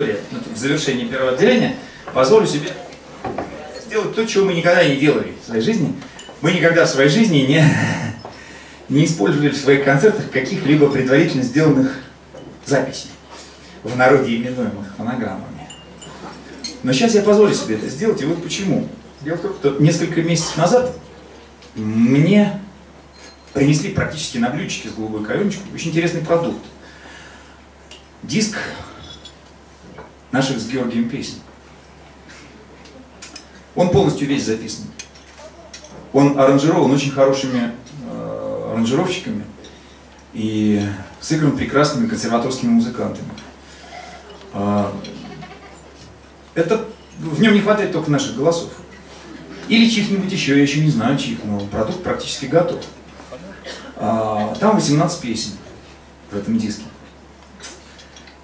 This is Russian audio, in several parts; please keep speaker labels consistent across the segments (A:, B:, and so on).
A: в завершении первого отделения позволю себе сделать то, чего мы никогда не делали в своей жизни. Мы никогда в своей жизни не, не использовали в своих концертах каких-либо предварительно сделанных записей, в народе именуемых фонограммами. Но сейчас я позволю себе это сделать, и вот почему. Дело в том, что несколько месяцев назад мне принесли практически на блюдечке с голубой каемочкой очень интересный продукт. Диск наших с Георгием песен. Он полностью весь записан. Он аранжирован очень хорошими э, аранжировщиками и сыгран прекрасными консерваторскими музыкантами. Э, это, в нем не хватает только наших голосов. Или чьих-нибудь еще, я еще не знаю чьих, но продукт практически готов. Э, там 18 песен в этом диске.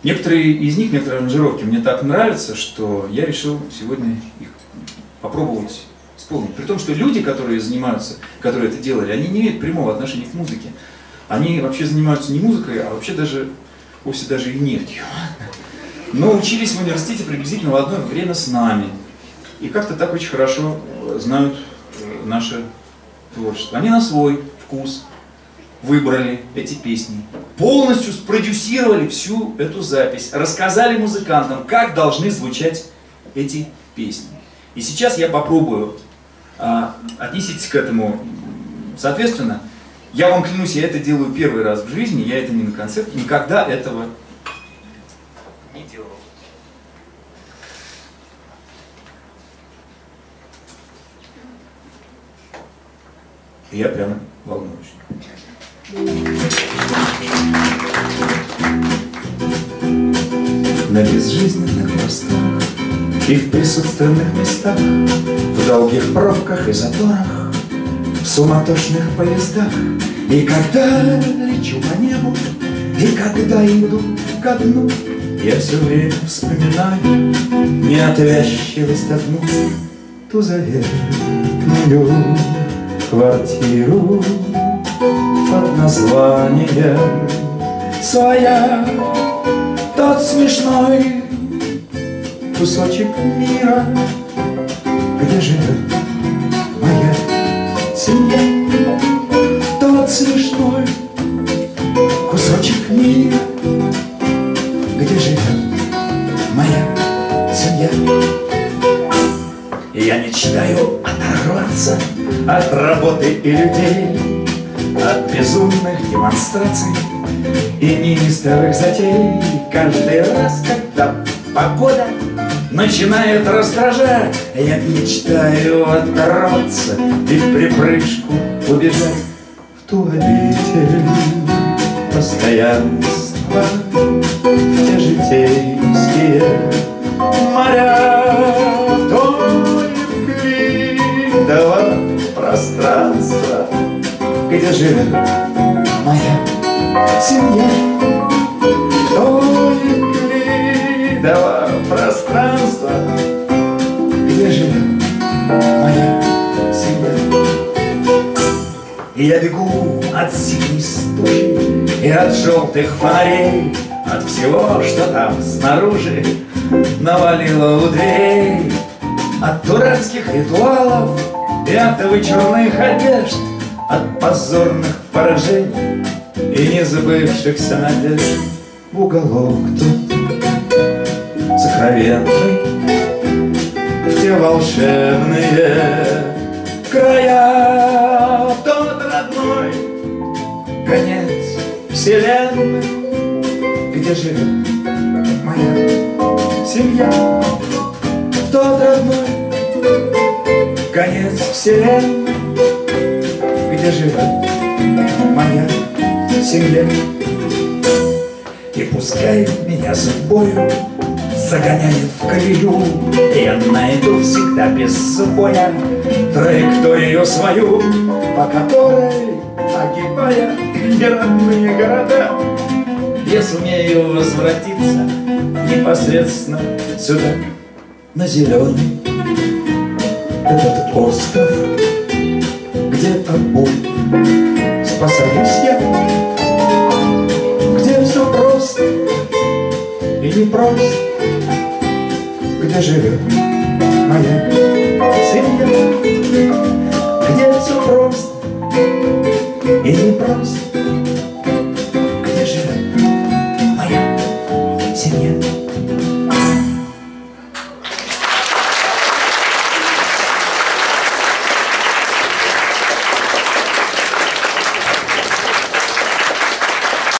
A: Некоторые из них, некоторые аранжировки мне так нравятся, что я решил сегодня их попробовать исполнить. При том, что люди, которые занимаются, которые это делали, они не имеют прямого отношения к музыке. Они вообще занимаются не музыкой, а вообще даже, вовсе даже и нефтью. Но учились в университете приблизительно в одно время с нами. И как-то так очень хорошо знают э, наше творчество. Они на свой вкус выбрали эти песни, полностью спродюсировали всю эту запись, рассказали музыкантам, как должны звучать эти песни. И сейчас я попробую, а, отнеситесь к этому соответственно. Я вам клянусь, я это делаю первый раз в жизни, я это не на концерте, никогда этого не делал. я прямо волнуюсь. На безжизненных просторах И в присутственных местах В долгих пробках и заторах В суматошных поездах. И когда лечу по небу И когда иду ко дну Я все время вспоминаю Неотвязчивость одну Ту заветную квартиру под названием своя Тот смешной кусочек мира, где живет моя семья. Тот смешной кусочек мира, где живет моя семья. Я мечтаю оторваться от работы и людей, безумных демонстраций и неистовых затей. Каждый раз, когда погода начинает раздражать Я мечтаю оторваться и в припрыжку убежать В ту обитель постоянства где живет моя семья. Только дала пространство, где живет моя семья. И я бегу от синей стужи и от желтых фонарей, от всего, что там снаружи навалило у дверей, от дурацких ритуалов и от вычурных одежд, от позорных поражений И незабывшихся надежд. В уголок тут сокровенный В те волшебные края. Тот родной конец вселенной Где живет моя семья. Тот родной конец вселенной где живет моя семья. И пускай меня судьбою загоняет в колею, Я найду всегда без боя траекторию свою, По которой, огибая неродные города, Я сумею возвратиться непосредственно сюда, на зеленый этот остров, где тобой спасаюсь я,
B: где все просто и непросто, где живет моя семья,